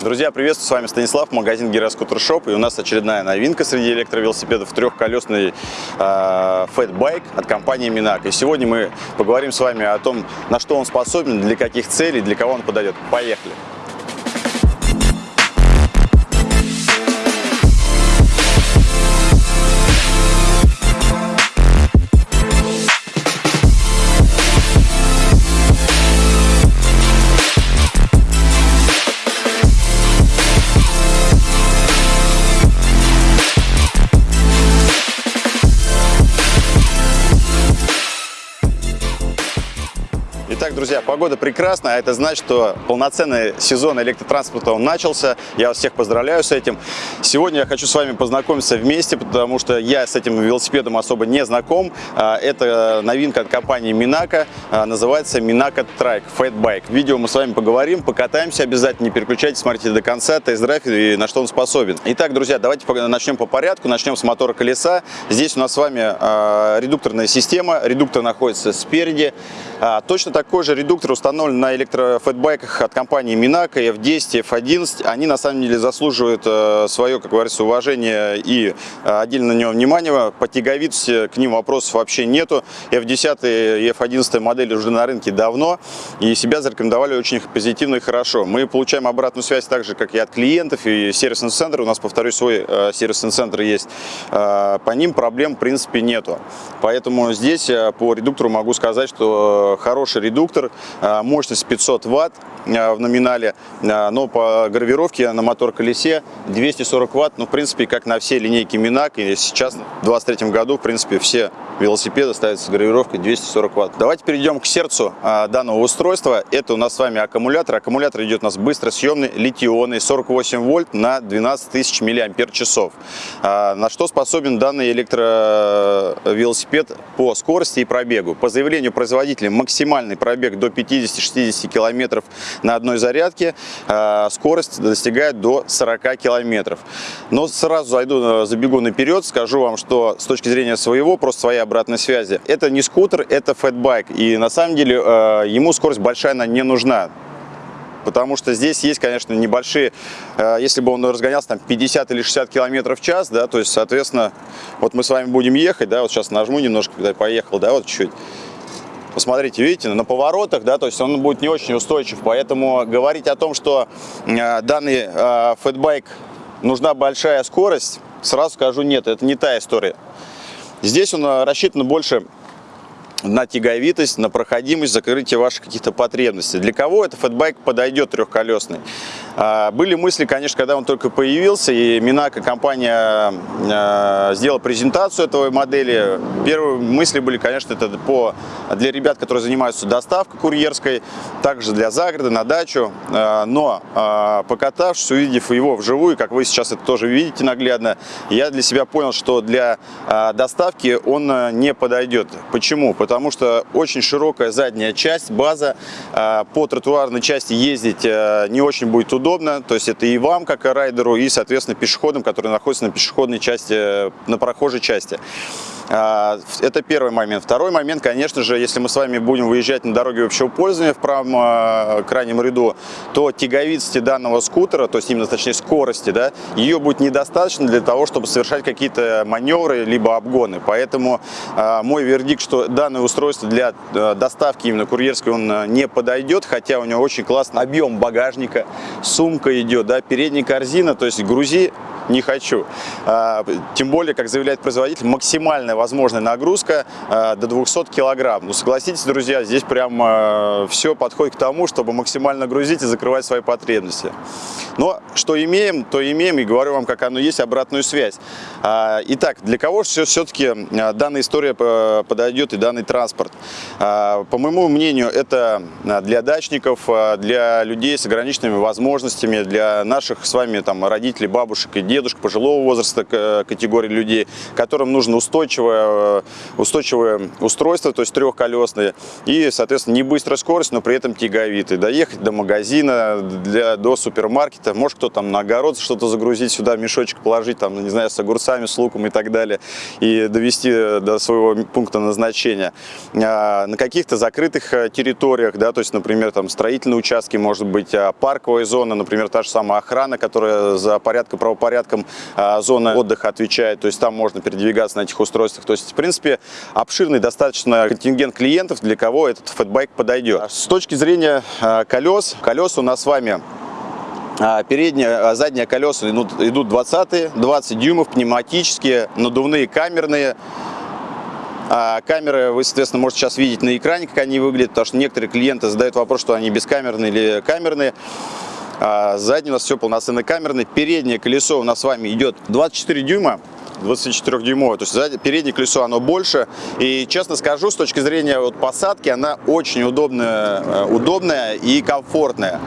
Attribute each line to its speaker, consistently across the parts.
Speaker 1: Друзья, приветствую, с вами Станислав, магазин Гироскутер Shop, и у нас очередная новинка среди электровелосипедов, трехколесный э, фэтбайк от компании Minako. И сегодня мы поговорим с вами о том, на что он способен, для каких целей, для кого он подойдет. Поехали! Погода прекрасная, а это значит, что полноценный сезон электротранспорта он начался. Я вас всех поздравляю с этим. Сегодня я хочу с вами познакомиться вместе, потому что я с этим велосипедом особо не знаком. А, это новинка от компании Минака, называется Минака Trike Fatbike. В видео мы с вами поговорим, покатаемся обязательно, не переключайтесь, смотрите до конца, тест-драйв и на что он способен. Итак, друзья, давайте начнем по порядку, начнем с мотора колеса. Здесь у нас с вами а, редукторная система, редуктор находится спереди. А, точно такой же редуктор установлен на электрофэтбайках от компании Минака F10, F11. Они на самом деле заслуживают э, свое, как говорится, уважение и э, отдельно на него внимание. По тяговитости к ним вопросов вообще нету. F10 и F11 модели уже на рынке давно и себя зарекомендовали очень позитивно и хорошо. Мы получаем обратную связь так же, как и от клиентов и сервисный центр. У нас, повторюсь, свой э, сервисный центр есть. По ним проблем, в принципе, нету. Поэтому здесь по редуктору могу сказать, что хороший редуктор, а, мощность 500 ватт в номинале, а, но по гравировке на мотор-колесе 240 ватт, ну, в принципе, как на все линейки Минак, и сейчас в 2023 году, в принципе, все велосипеды ставятся с гравировкой 240 ватт. Давайте перейдем к сердцу данного устройства. Это у нас с вами аккумулятор. Аккумулятор идет у нас быстросъемный, литионный, 48 вольт на 12 тысяч миллиампер часов. На что способен данный электровелосипед по скорости и пробегу? По заявлению производителя максимальный пробег до 50-60 километров на одной зарядке, а, скорость достигает до 40 километров. Но сразу зайду, э, забегу наперед, скажу вам, что с точки зрения своего, просто своей обратной связи, это не скутер, это фэтбайк. И на самом деле э, ему скорость большая она не нужна потому что здесь есть, конечно, небольшие, э, если бы он разгонялся там 50 или 60 километров в час, да, то есть, соответственно, вот мы с вами будем ехать, да, вот сейчас нажму немножко, поехал, да, вот чуть-чуть, Посмотрите, видите, на поворотах, да, то есть он будет не очень устойчив, поэтому говорить о том, что э, данный э, фэтбайк нужна большая скорость, сразу скажу нет, это не та история. Здесь он э, рассчитан больше на тяговитость, на проходимость, закрытие ваших каких-то потребностей. Для кого этот фэтбайк подойдет трехколесный? А, были мысли, конечно, когда он только появился, и Минака компания а, сделала презентацию этого модели. Первые мысли были, конечно, это по, для ребят, которые занимаются доставкой курьерской, также для загорода, на дачу. А, но покатавшись, увидев его вживую, как вы сейчас это тоже видите наглядно, я для себя понял, что для доставки он не подойдет. Почему? Потому что очень широкая задняя часть, база, по тротуарной части ездить не очень будет удобно удобно, то есть это и вам, как и райдеру, и, соответственно, пешеходам, которые находятся на пешеходной части, на прохожей части. А, это первый момент. Второй момент, конечно же, если мы с вами будем выезжать на дороге общего пользования в правом а, крайнем ряду, то тяговитости данного скутера, то есть именно, точнее, скорости, да, ее будет недостаточно для того, чтобы совершать какие-то маневры, либо обгоны. Поэтому а, мой вердикт, что данное устройство для доставки именно курьерской он не подойдет, хотя у него очень классный объем багажника, сумка идет, да, передняя корзина, то есть грузи не хочу. Тем более, как заявляет производитель, максимальная возможная нагрузка а, до 200 килограмм. Ну, согласитесь, друзья, здесь прям а, все подходит к тому, чтобы максимально грузить и закрывать свои потребности. Но что имеем, то имеем, и говорю вам, как оно есть, обратную связь. Итак, для кого же все-таки данная история подойдет и данный транспорт? По моему мнению, это для дачников, для людей с ограниченными возможностями, для наших с вами там родителей, бабушек и дедушек, пожилого возраста категории людей, которым нужно устойчивое, устойчивое устройство, то есть трехколесное, и, соответственно, не быстрая скорость, но при этом тяговитый. Доехать до магазина, для, до супермаркета, может кто там на огород что-то загрузить сюда, мешочек положить, там, не знаю, с огурцами, с луком и так далее, и довести до своего пункта назначения. А, на каких-то закрытых э, территориях, да, то есть, например, там строительные участки, может быть, а, парковая зона, например, та же самая охрана, которая за порядком, правопорядком а, зоны отдыха отвечает, то есть там можно передвигаться на этих устройствах. То есть, в принципе, обширный достаточно контингент клиентов, для кого этот фэтбайк подойдет. С точки зрения колес, колеса у нас с вами Передние, задние колеса идут, идут 20, 20 дюймов, пневматические, надувные, камерные. А камеры вы, соответственно, можете сейчас видеть на экране, как они выглядят, потому что некоторые клиенты задают вопрос, что они бескамерные или камерные. А задний у нас все полноценный камерный. Переднее колесо у нас с вами идет 24 дюйма. 24-дюймовое, то есть сзади, переднее колесо оно больше. И честно скажу, с точки зрения вот посадки, она очень удобная, э, удобная и комфортная.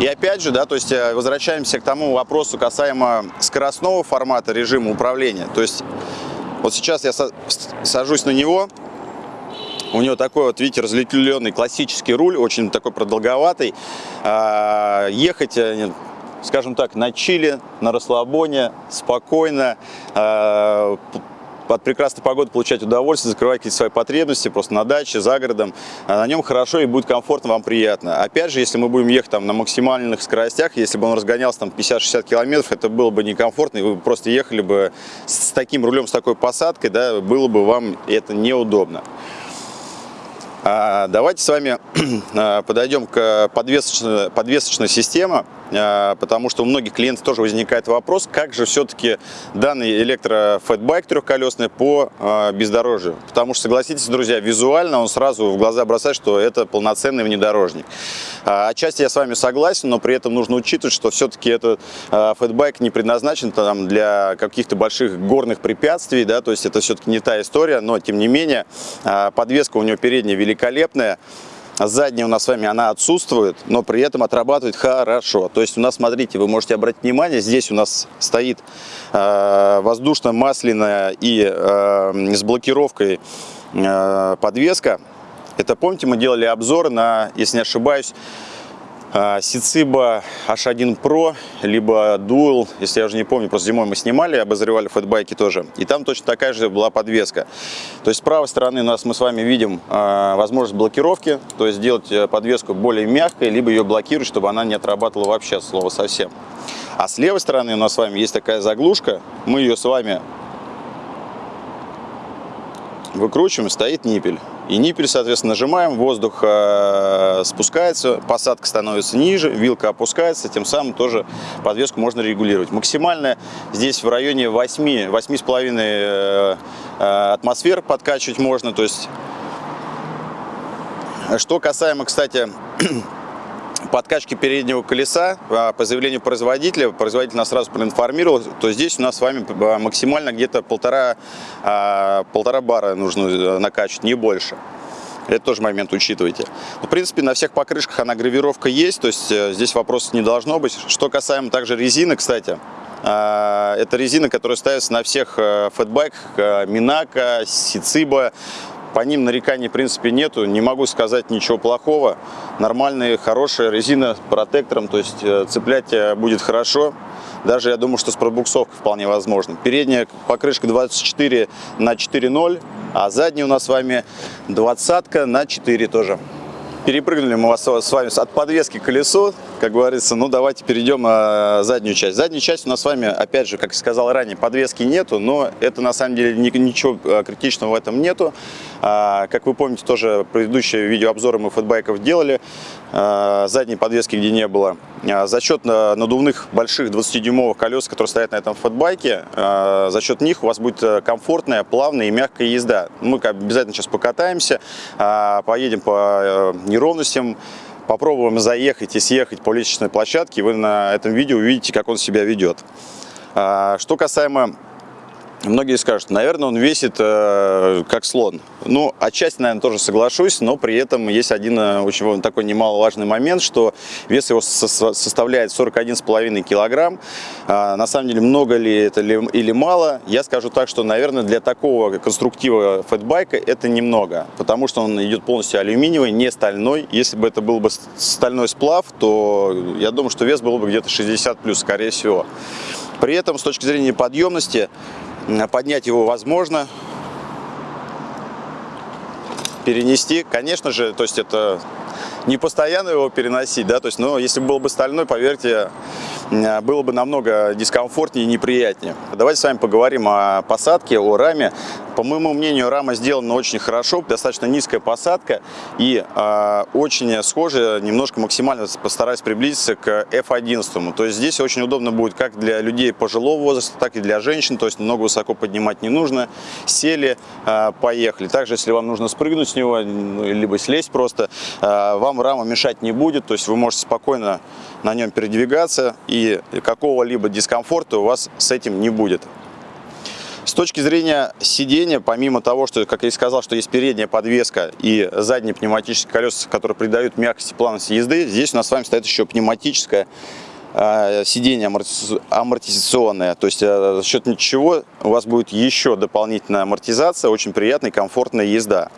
Speaker 1: И опять же, да, то есть э, возвращаемся к тому вопросу касаемо скоростного формата режима управления. То есть вот сейчас я сажусь на него, у него такой вот, видите, разветвленный классический руль, очень такой продолговатый. А, ехать, э, скажем так, на чили, на расслабоне, спокойно, а, от прекрасной погоды получать удовольствие, закрывать какие-то свои потребности просто на даче, за городом. А на нем хорошо и будет комфортно, вам приятно. Опять же, если мы будем ехать там на максимальных скоростях, если бы он разгонялся там 50-60 километров, это было бы некомфортно, и вы просто ехали бы с таким рулем, с такой посадкой, да, было бы вам это неудобно. А, давайте с вами а, подойдем к подвесочной, подвесочной системе. А, потому что у многих клиентов тоже возникает вопрос, как же все-таки данный электрофэтбайк трехколесный по а, бездорожью. Потому что, согласитесь, друзья, визуально он сразу в глаза бросает, что это полноценный внедорожник. А, отчасти я с вами согласен, но при этом нужно учитывать, что все-таки этот фэтбайк не предназначен там, для каких-то больших горных препятствий, да, то есть это все-таки не та история, но тем не менее подвеска у него передняя великолепная. Задняя у нас с вами, она отсутствует, но при этом отрабатывает хорошо. То есть у нас, смотрите, вы можете обратить внимание, здесь у нас стоит э, воздушно-масляная и э, с блокировкой э, подвеска. Это, помните, мы делали обзор на, если не ошибаюсь, Сициба H1 Pro, либо Dual, если я уже не помню, просто зимой мы снимали, обозревали фэтбайки тоже. И там точно такая же была подвеска. То есть с правой стороны у нас мы с вами видим э, возможность блокировки, то есть сделать э, подвеску более мягкой, либо ее блокировать, чтобы она не отрабатывала вообще слова совсем. А с левой стороны у нас с вами есть такая заглушка, мы ее с вами выкручиваем, стоит ниппель. И ниппель, соответственно, нажимаем, воздух э, спускается, посадка становится ниже, вилка опускается, тем самым тоже подвеску можно регулировать. Максимально здесь в районе 8, 8,5 э, э, атмосфер подкачивать можно. То есть, что касаемо, кстати, подкачки переднего колеса а, по заявлению производителя, производитель нас сразу проинформировал, то здесь у нас с вами а, максимально где-то полтора, а, полтора бара нужно э, накачивать, не больше. Это тоже момент учитывайте. В принципе, на всех покрышках она гравировка есть, то есть э, здесь вопросов не должно быть. Что касаемо также резины, кстати, это резина, которая ставится на всех э, фэтбайках, Минака, Сициба, по ним нареканий, в принципе, нету. Не могу сказать ничего плохого. Нормальная, хорошая резина протектором, то есть э, цеплять э, будет хорошо. Даже, я думаю, что с пробуксовкой вполне возможно. Передняя покрышка 24 на 4.0, а задняя у нас с вами 20 на 4 тоже. Перепрыгнули мы вас с вами от подвески к колесу, как говорится, ну давайте перейдем на заднюю часть. Задняя часть у нас с вами, опять же, как сказал ранее, подвески нету, но это на самом деле ничего э, критичного в этом нету. А, как вы помните, тоже предыдущие видеообзоры мы фэтбайков делали, а, задней подвески где не было. А, за счет надувных больших 20-дюймовых колес, которые стоят на этом фэтбайке, за счет них у вас будет комфортная, плавная и мягкая езда. Мы обязательно сейчас покатаемся, поедем по э, неровностям, попробуем заехать и съехать по лестничной площадке, вы на этом видео увидите, как он себя ведет. Что касаемо Многие скажут, наверное, он весит э, как слон. Ну, отчасти, наверное, тоже соглашусь, но при этом есть один э, очень такой немаловажный момент, что вес его со составляет 41,5 килограмм. А, на самом деле, много ли это ли, или мало, я скажу так, что, наверное, для такого конструктива фэтбайка это немного, потому что он идет полностью алюминиевый, не стальной. Если бы это был бы стальной сплав, то я думаю, что вес был бы где-то 60 плюс, скорее всего. При этом, с точки зрения подъемности, поднять его возможно, перенести, конечно же, то есть это не постоянно его переносить, да, то есть, но если был бы стальной, поверьте, было бы намного дискомфортнее и неприятнее. Давайте с вами поговорим о посадке, о раме. По моему мнению, рама сделана очень хорошо, достаточно низкая посадка и э, очень схожая, немножко максимально постараюсь приблизиться к F11. То есть здесь очень удобно будет как для людей пожилого возраста, так и для женщин, то есть много высоко поднимать не нужно. Сели, э, поехали. Также, если вам нужно спрыгнуть с него, ну, либо слезть просто, э, вам рама мешать не будет, то есть вы можете спокойно на нем передвигаться и какого-либо дискомфорта у вас с этим не будет. С точки зрения сидения, помимо того, что, как я и сказал, что есть передняя подвеска и задние пневматические колеса, которые придают мягкости плавности езды, здесь у нас с вами стоит еще пневматическое э, сиденье амортизационное. То есть э, за счет ничего у вас будет еще дополнительная амортизация, очень приятная и комфортная езда.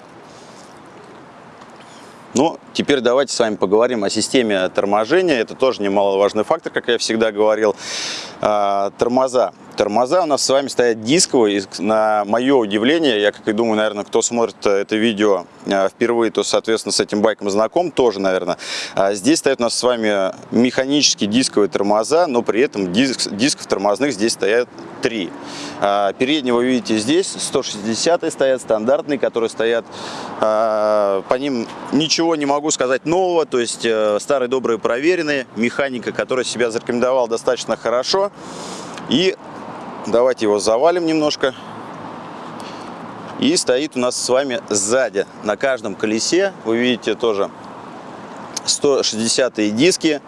Speaker 1: Ну, теперь давайте с вами поговорим о системе торможения. Это тоже немаловажный фактор, как я всегда говорил. А, тормоза. Тормоза у нас с вами стоят дисковые. На мое удивление, я как и думаю, наверное, кто смотрит это видео а, впервые, то, соответственно, с этим байком знаком тоже, наверное. А, здесь стоят у нас с вами механические дисковые тормоза, но при этом диск, дисков тормозных здесь стоят три. Переднего вы видите здесь, 160 стоят, стандартные, которые стоят. По ним ничего не могу сказать нового, то есть э, старые добрые проверенные. Механика, которая себя зарекомендовала достаточно хорошо. И давайте его завалим немножко. И стоит у нас с вами сзади. На каждом колесе вы видите тоже 160 диски.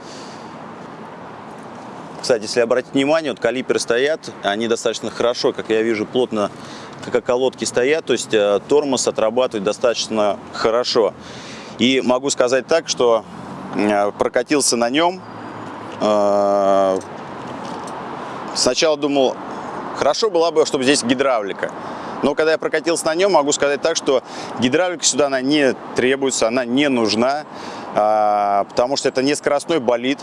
Speaker 1: Кстати, если обратить внимание, вот калиперы стоят, они достаточно хорошо, как я вижу, плотно как колодки стоят, то есть э, тормоз отрабатывает достаточно хорошо. И могу сказать так, что э, прокатился на нем э, Сначала думал, хорошо было бы, чтобы здесь гидравлика. Но когда я прокатился на нем, могу сказать так, что гидравлика сюда она не требуется, она не нужна, а, потому что это не скоростной болид,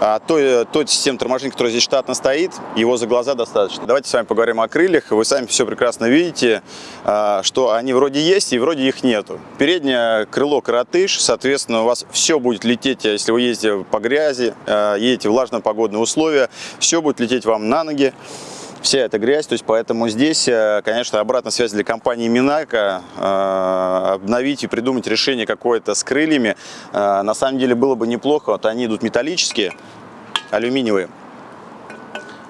Speaker 1: а той, той системы торможения, которая здесь штатно стоит, его за глаза достаточно. Давайте с вами поговорим о крыльях. Вы сами все прекрасно видите, а, что они вроде есть и вроде их нету. Переднее крыло коротыш, соответственно, у вас все будет лететь, если вы ездите по грязи, а, едете в влажно погодные условия, все будет лететь вам на ноги вся эта грязь, то есть поэтому здесь, э, конечно, обратная связь для компании Минака, э, обновить и придумать решение какое-то с крыльями, э, на самом деле было бы неплохо, вот они идут металлические, алюминиевые,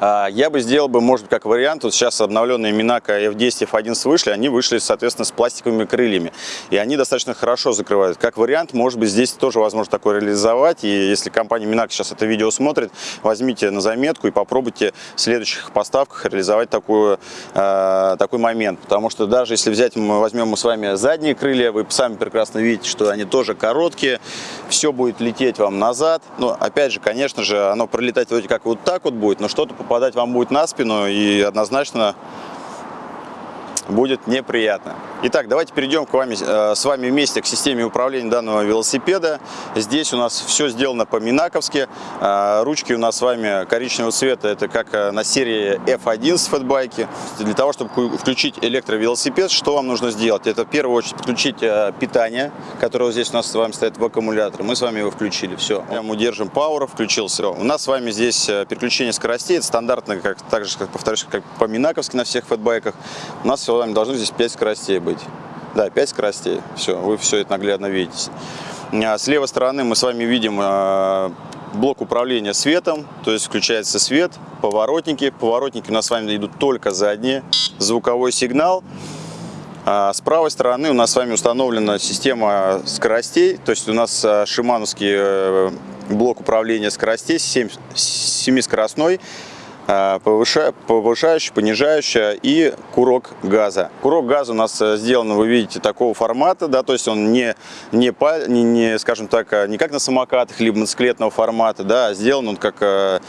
Speaker 1: я бы сделал бы, может быть, как вариант, вот сейчас обновленные Минака F10, F11 вышли, они вышли, соответственно, с пластиковыми крыльями. И они достаточно хорошо закрывают. Как вариант, может быть, здесь тоже возможно такое реализовать. И если компания Минака сейчас это видео смотрит, возьмите на заметку и попробуйте в следующих поставках реализовать такую, э, такой момент. Потому что даже если взять, мы возьмем мы с вами задние крылья, вы сами прекрасно видите, что они тоже короткие, все будет лететь вам назад. Но, опять же, конечно же, оно пролетать вроде как вот так вот будет, но что-то попадать вам будет на спину и однозначно будет неприятно. Итак, давайте перейдем к вами, э, с вами вместе к системе управления данного велосипеда. Здесь у нас все сделано по-минаковски. Э, ручки у нас с вами коричневого цвета, это как э, на серии F11 фэтбайки. Для того, чтобы включить электровелосипед, что вам нужно сделать? Это в первую очередь подключить питание, которое здесь у нас с вами стоит в аккумуляторе. Мы с вами его включили, все. Прямо удержим Power, включился. У нас с вами здесь переключение скоростей, это стандартно, как, так же, как, повторюсь, как по-минаковски на всех фэтбайках. У нас с вами должно здесь 5 скоростей быть. Да, 5 скоростей. Все, вы все это наглядно видите. А с левой стороны мы с вами видим а, блок управления светом, то есть включается свет, поворотники. Поворотники у нас с вами идут только задние, звуковой сигнал. А с правой стороны у нас с вами установлена система скоростей, то есть у нас шимановский э, блок управления скоростей 7-скоростной. а, повышающая, понижающая и курок газа. Курок газа у нас э, сделан, вы видите, такого формата, да, то есть он не, не, не, не скажем так, а, не как на самокатах, либо мотоциклетного формата, да, а сделан он как э,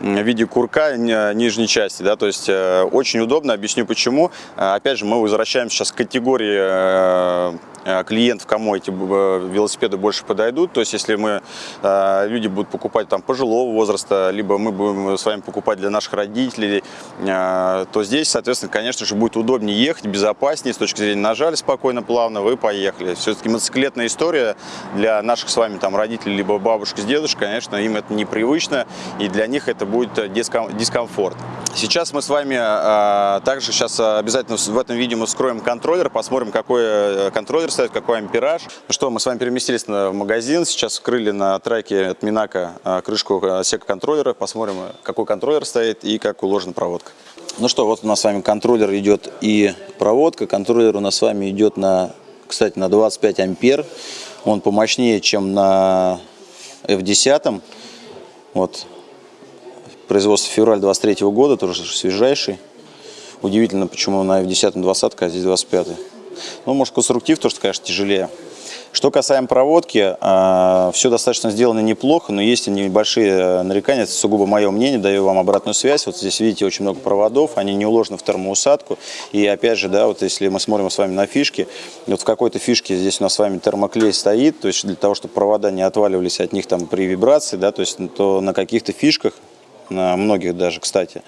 Speaker 1: в виде курка нижней части, да, то есть э, очень удобно, объясню почему. Опять же, мы возвращаемся сейчас к категории Э, клиентов, кому эти э, велосипеды больше подойдут. То есть, если мы, э, люди будут покупать там пожилого возраста, либо мы будем с вами покупать для наших родителей, то здесь, соответственно, конечно же, будет удобнее ехать, безопаснее, с точки зрения нажали спокойно, плавно, вы поехали. Все-таки мотоциклетная история для наших с вами там родителей, либо бабушек с дедушкой, конечно, им это непривычно, и для них это будет дискомфорт. Сейчас мы с вами также сейчас обязательно в этом видео мы вскроем контроллер, посмотрим, какой контроллер стоит, какой ампераж. Ну что, мы с вами переместились в магазин, сейчас вскрыли на траке от Минака а, крышку отсека контроллера, посмотрим, какой контроллер стоит и как уложена проводка. Ну что, вот у нас с вами контроллер идет и проводка. Контроллер у нас с вами идет на, кстати, на 25 ампер. Он помощнее, чем на F10. Вот. Производство февраль 23 года, тоже свежайший. Удивительно, почему на F10 20, а здесь 25. Ну, может, конструктив тоже, конечно, тяжелее. Что касаемо проводки, а, все достаточно сделано неплохо, но есть небольшие э, нарекания, это сугубо мое мнение, даю вам обратную связь. Вот здесь видите очень много проводов, они не уложены в термоусадку. И опять же, да, вот если мы смотрим с вами на фишки, вот в какой-то фишке здесь у нас с вами термоклей стоит, то есть для того, чтобы провода не отваливались от них там при вибрации, да, то есть то на каких-то фишках на многих даже, кстати,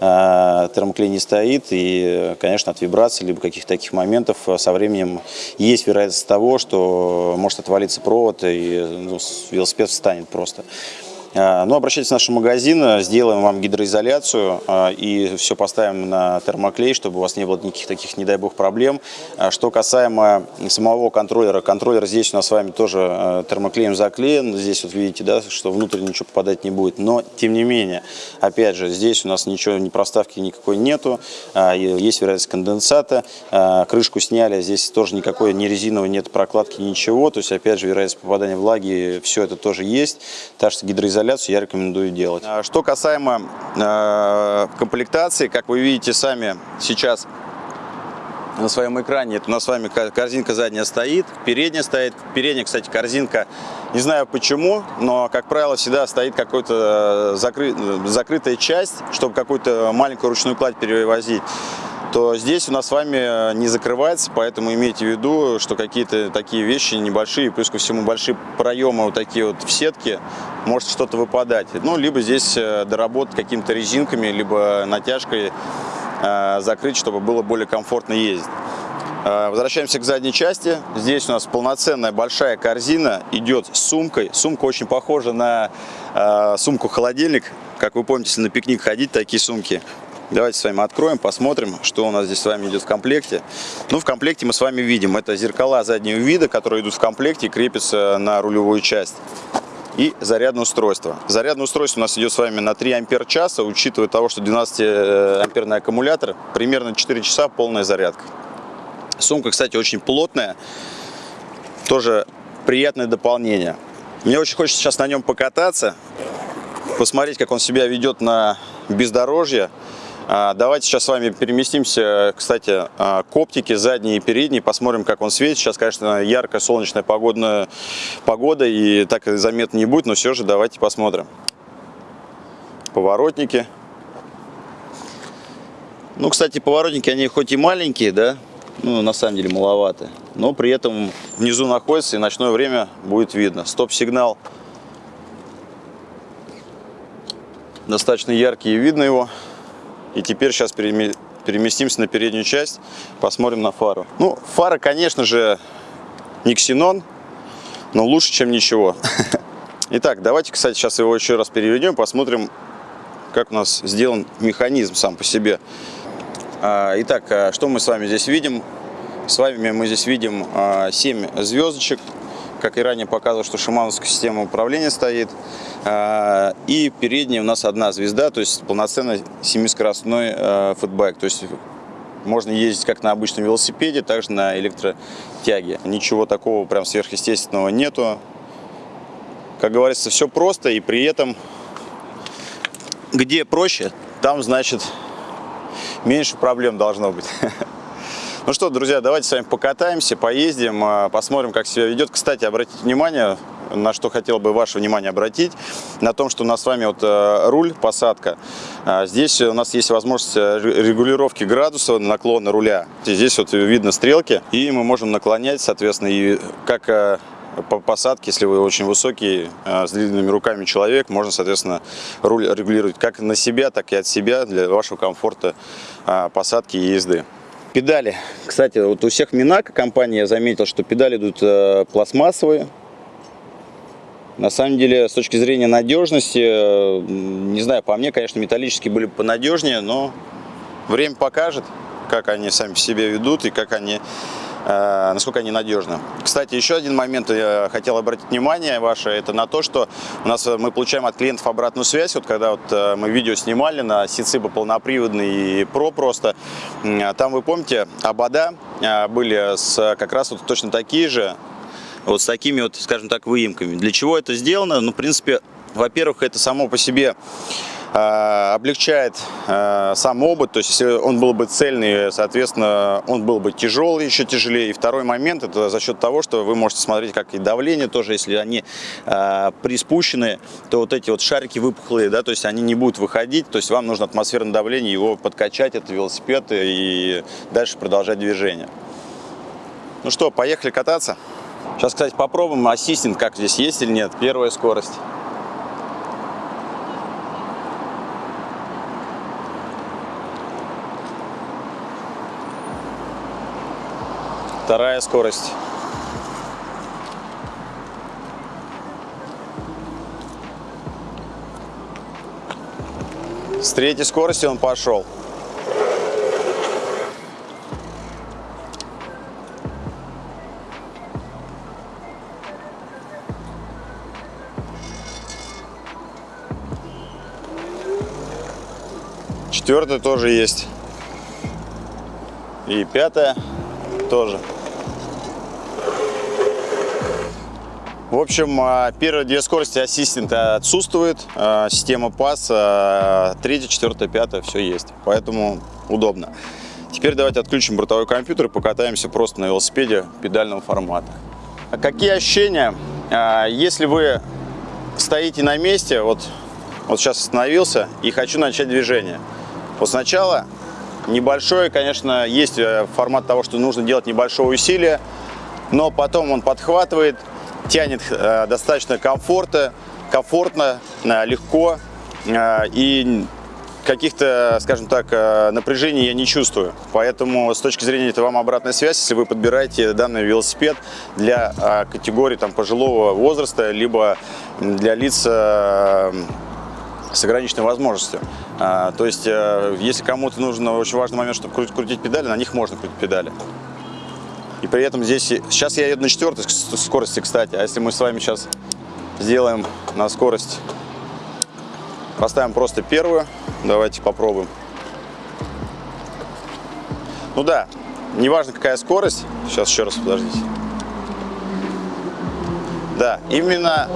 Speaker 1: а, термоклей не стоит, и, конечно, от вибраций, либо каких-то таких моментов со временем есть вероятность того, что может отвалиться провод, и ну, велосипед встанет просто. А, ну, обращайтесь в наш магазин, сделаем вам гидроизоляцию а, и все поставим на термоклей, чтобы у вас не было никаких таких, не дай бог, проблем. А, что касаемо самого контроллера, контроллер здесь у нас с вами тоже термоклеем заклеен. Здесь вот видите, да, что внутрь ничего попадать не будет. Но, тем не менее, опять же, здесь у нас ничего, ни проставки никакой нету. Есть вероятность конденсата. Крышку сняли, здесь тоже никакой ни резиновой нет прокладки, ничего. То есть, опять же, вероятность попадания влаги, все это тоже есть. Так что гидроизоляция изоляцию я рекомендую делать. А что касаемо э, комплектации, как вы видите сами сейчас на своем экране, это у нас с вами корзинка задняя стоит, передняя стоит. Передняя, кстати, корзинка, не знаю почему, но, как правило, всегда стоит какая-то э, закры... закрытая часть, чтобы какую-то маленькую ручную кладь перевозить то здесь у нас с вами э, не закрывается, поэтому имейте в виду, что какие-то такие вещи небольшие, плюс ко всему большие проемы вот такие вот в сетке, может что-то выпадать. Ну, либо здесь э, доработать какими-то резинками, либо натяжкой э, закрыть, чтобы было более комфортно ездить. Возвращаемся к задней части. Здесь у нас полноценная большая корзина идет с сумкой. Сумка очень похожа на сумку-холодильник. Как вы помните, если на пикник ходить, такие сумки Давайте с вами откроем, посмотрим, что у нас здесь с вами идет в комплекте. Ну, в комплекте мы с вами видим, это зеркала заднего вида, которые идут в комплекте и крепятся на рулевую часть. И зарядное устройство. Зарядное устройство у нас идет с вами на 3 ампер часа, учитывая того, что 12 э, амперный аккумулятор, примерно 4 часа полная зарядка. Сумка, кстати, очень плотная, тоже приятное дополнение. Мне очень хочется сейчас на нем покататься, посмотреть, как он себя ведет на бездорожье. А, давайте сейчас с вами переместимся, кстати, а, к оптике задней и передней, посмотрим, как он светит. Сейчас, конечно, яркая солнечная погодная погода, и так заметно не будет, но все же давайте посмотрим. Поворотники. Ну, кстати, поворотники, они хоть и маленькие, да, ну, на самом деле маловаты, но при этом внизу находится, и ночное время будет видно. Стоп-сигнал достаточно яркий, видно его. И теперь сейчас переместимся на переднюю часть, посмотрим на фару. Ну, фара, конечно же, не ксенон, но лучше, чем ничего. Итак, давайте, кстати, сейчас его еще раз переведем, посмотрим, как у нас сделан механизм сам по себе. А, итак, а, что мы с вами здесь видим? С вами мы здесь видим 7 а, звездочек как и ранее показывал, что шимановская система управления стоит. А, и передняя у нас одна звезда, то есть полноценный семискоростной а, футбайк. То есть можно ездить как на обычном велосипеде, так же на электротяге. Ничего такого прям сверхъестественного нету. Как говорится, все просто и при этом где проще, там, значит, меньше проблем должно быть. Ну что, друзья, давайте с вами покатаемся, поездим, а, посмотрим, как себя ведет. Кстати, обратите внимание, на что хотел бы ваше внимание обратить, на том, что у нас с вами вот э, руль, посадка. А, здесь у нас есть возможность э, регулировки градуса наклона руля. Здесь вот видно стрелки, и мы можем наклонять, соответственно, и как э, по посадке, если вы очень высокий, с длинными руками человек, можно, соответственно, руль регулировать как на себя, так и от себя для вашего комфорта посадки и езды. Педали. Кстати, вот у всех Минака компании я заметил, что педали идут э, пластмассовые. На самом деле, с точки зрения надежности, э, не знаю, по мне, конечно, металлические были бы понадежнее, но время покажет, как они сами себя ведут и как они насколько они надежны. Кстати, еще один момент я хотел обратить внимание ваше, это на то, что у нас э, мы получаем от клиентов обратную связь, вот когда вот э, мы видео снимали на Сициба полноприводный и Про просто, там вы помните, обода были с как раз вот точно такие же, вот с такими вот, скажем так, выемками. Для чего это сделано? Ну, в принципе, во-первых, это само по себе Э, облегчает э, сам обод, то есть если он был бы цельный, соответственно, он был бы тяжелый, еще тяжелее. И второй момент, это за счет того, что вы можете смотреть, как и давление тоже, если они э, приспущены, то вот эти вот шарики выпухлые, да, то есть они не будут выходить, то есть вам нужно атмосферное давление, его подкачать, это велосипед, и дальше продолжать движение. Ну что, поехали кататься? Сейчас, кстати, попробуем ассистент, как здесь есть или нет. Первая скорость. Вторая скорость. С третьей скорости он пошел. Четвертая тоже есть. И пятая тоже. В общем, а, первые две скорости ассистента отсутствует, а, система PAS, а, третья, четвертая, пятая, все есть, поэтому удобно. Теперь давайте отключим бортовой компьютер и покатаемся просто на велосипеде педального формата. Какие ощущения, если вы стоите на месте, вот, вот сейчас остановился и хочу начать движение. Вот сначала небольшой, конечно, есть э, формат того, что нужно делать небольшое усилие, но потом он подхватывает, тянет э, достаточно комфорта, комфортно, э, легко и каких-то, скажем так, напряжений я не чувствую. Поэтому с точки зрения это вам обратная связь, если вы подбираете данный велосипед для категории там, пожилого возраста, либо для лиц с ограниченной возможностью. То есть, если кому-то нужен очень важный момент, чтобы крутить педали, на них можно крутить педали. И при этом здесь, сейчас я еду на четвертой скорости, кстати, а если мы с вами сейчас сделаем на скорость, поставим просто первую, давайте попробуем. Ну да, неважно какая скорость, сейчас еще раз подождите. Да, именно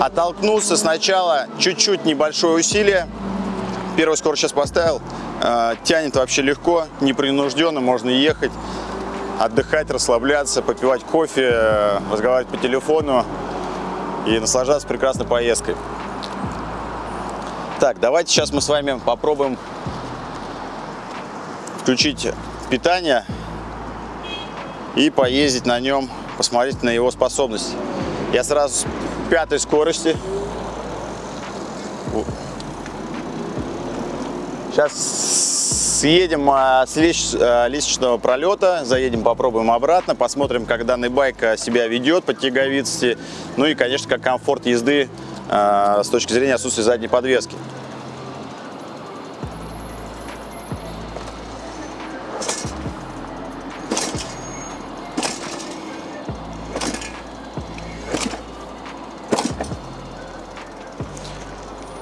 Speaker 1: оттолкнулся сначала чуть-чуть небольшое усилие. Первую скорость сейчас поставил, э, тянет вообще легко, непринужденно, можно ехать отдыхать, расслабляться, попивать кофе, разговаривать по телефону и наслаждаться прекрасной поездкой. Так, давайте сейчас мы с вами попробуем включить питание и поездить на нем, посмотреть на его способности. Я сразу с пятой скорости. Сейчас съедем а, с а, лестничного пролета, заедем, попробуем обратно, посмотрим, как данный байк а, себя ведет по тяговитости, ну и, конечно, как комфорт езды с точки зрения отсутствия задней подвески.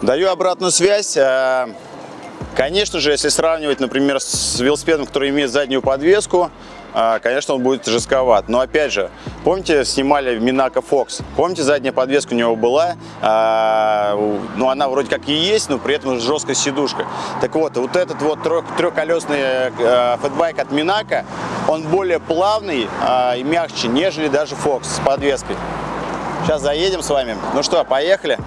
Speaker 1: Даю обратную связь. Конечно же, если сравнивать, например, с велосипедом, который имеет заднюю подвеску, а, конечно, он будет жестковат. Но опять же, Помните, снимали Минако Fox? Помните, задняя подвеска у него была? А, ну, она вроде как и есть, но при этом жесткая сидушка. Так вот, вот этот вот трех, трехколесный а, фэтбайк от Минако, он более плавный а, и мягче, нежели даже Fox с подвеской. Сейчас заедем с вами. Ну что, поехали?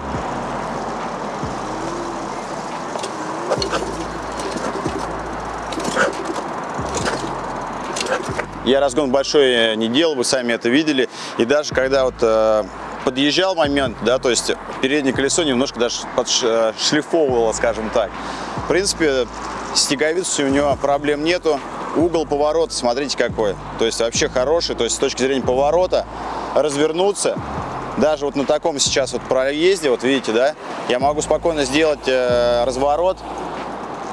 Speaker 1: Я разгон большой не делал, вы сами это видели. И даже когда вот э, подъезжал момент, да, то есть переднее колесо немножко даже подшлифовывало, скажем так. В принципе, снеговицей у него проблем нету. Угол поворота, смотрите какой. То есть вообще хороший, то есть с точки зрения поворота развернуться. Даже вот на таком сейчас вот проезде, вот видите, да, я могу спокойно сделать э, разворот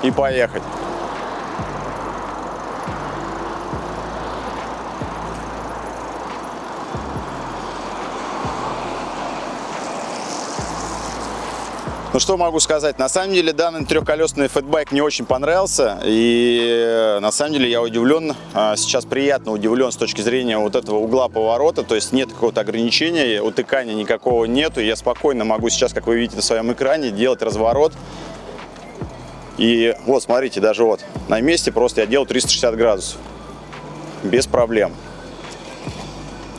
Speaker 1: и поехать. Ну что могу сказать, на самом деле данный трехколесный фэтбайк мне очень понравился и на самом деле я удивлен, а, сейчас приятно удивлен с точки зрения вот этого угла поворота, то есть нет какого-то ограничения, утыкания никакого нету, я спокойно могу сейчас, как вы видите на своем экране, делать разворот. И вот смотрите, даже вот на месте просто я делаю 360 градусов, без проблем.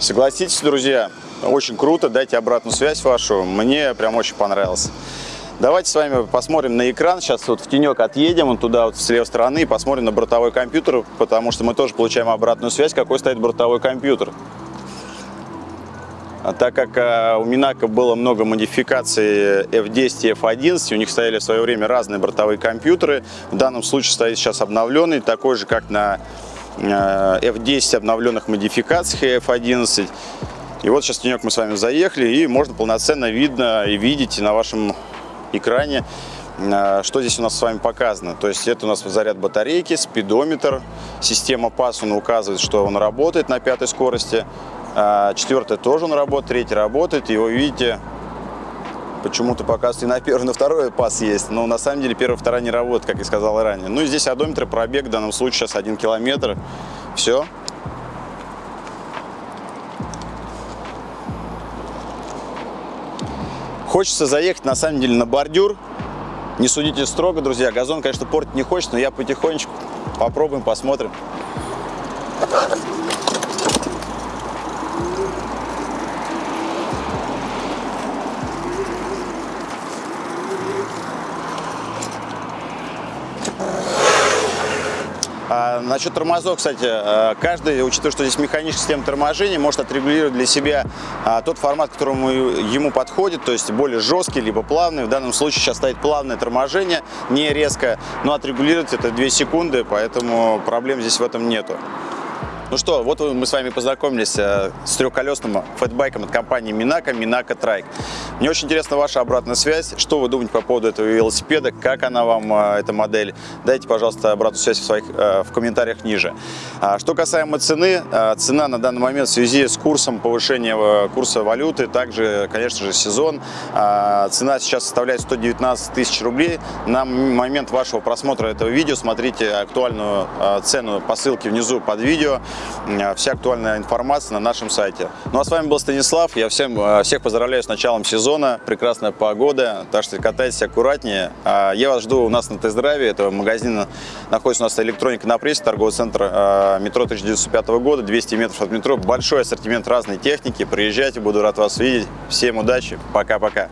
Speaker 1: Согласитесь, друзья, очень круто, дайте обратную связь вашу, мне прям очень понравилось. Давайте с вами посмотрим на экран. Сейчас вот в тенек отъедем, он туда вот с левой стороны, и посмотрим на бортовой компьютер, потому что мы тоже получаем обратную связь, какой стоит бортовой компьютер. А так как а, у Минака было много модификаций F10 и F11, у них стояли в свое время разные бортовые компьютеры. В данном случае стоит сейчас обновленный, такой же, как на а, F10 обновленных модификациях F11. И вот сейчас тенек мы с вами заехали, и можно полноценно видно и видеть на вашем экране, э, что здесь у нас с вами показано. То есть это у нас заряд батарейки, спидометр, система PAS, он указывает, что он работает на пятой скорости. Э, Четвертая тоже он работает, третья работает. И вы видите, почему-то показывает и на первый, на второй пас есть. Но на самом деле первая, вторая не работает, как я сказал ранее. Ну и здесь одометр, пробег в данном случае сейчас 1 километр. Все. Хочется заехать, на самом деле, на бордюр. Не судите строго, друзья. Газон, конечно, портить не хочется, но я потихонечку попробуем, посмотрим. Насчет тормозов, кстати, а, каждый, учитывая, что здесь механическая система торможения, может отрегулировать для себя а, тот формат, которому ему подходит, то есть более жесткий, либо плавный. В данном случае сейчас стоит плавное торможение, не резко, но отрегулировать это 2 секунды, поэтому проблем здесь в этом нету. Ну что, вот мы с вами познакомились э, с трехколесным фэтбайком от компании Минака, Минака Трайк. Мне очень интересна ваша обратная связь. Что вы думаете по поводу этого велосипеда? Как она вам, э, эта модель? Дайте, пожалуйста, обратную связь в, своих, э, в комментариях ниже. А что касаемо цены, цена на данный момент в связи с курсом повышения курса валюты, также, конечно же, сезон. Цена сейчас составляет 119 тысяч рублей. На момент вашего просмотра этого видео смотрите актуальную цену по ссылке внизу под видео. Э, вся актуальная информация на нашем сайте. Ну а с вами был Станислав. Я всем, э, всех поздравляю с началом сезона. Прекрасная погода, так что катайтесь аккуратнее. А, я вас жду у нас на тест-драйве. Это магазин находится у нас электроника на прессе, торговый центр э, метро 1905 года, 200 метров от метро. Большой ассортимент разной техники. Приезжайте, буду рад вас видеть. Всем удачи, пока-пока.